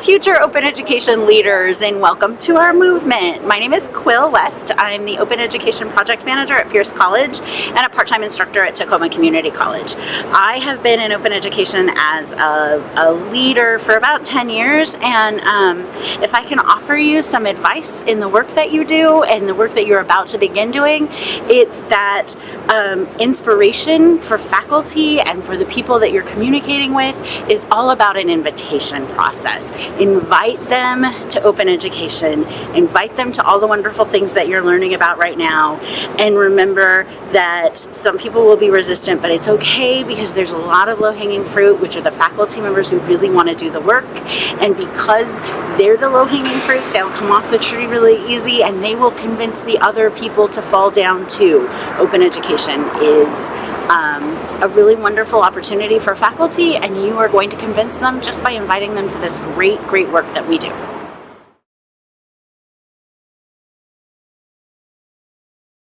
future open education leaders and welcome to our movement. My name is Quill West. I'm the Open Education Project Manager at Pierce College and a part-time instructor at Tacoma Community College. I have been in open education as a, a leader for about 10 years and um, if I can offer you some advice in the work that you do and the work that you're about to begin doing, it's that um, inspiration for faculty and for the people that you're communicating with is all about an invitation process. Invite them to open education. Invite them to all the wonderful things that you're learning about right now. And remember that some people will be resistant, but it's okay because there's a lot of low-hanging fruit, which are the faculty members who really want to do the work. And because they're the low-hanging fruit, they'll come off the tree really easy and they will convince the other people to fall down too. Open education is um, a really wonderful opportunity for faculty and you are going to convince them just by inviting them to this great, great work that we do.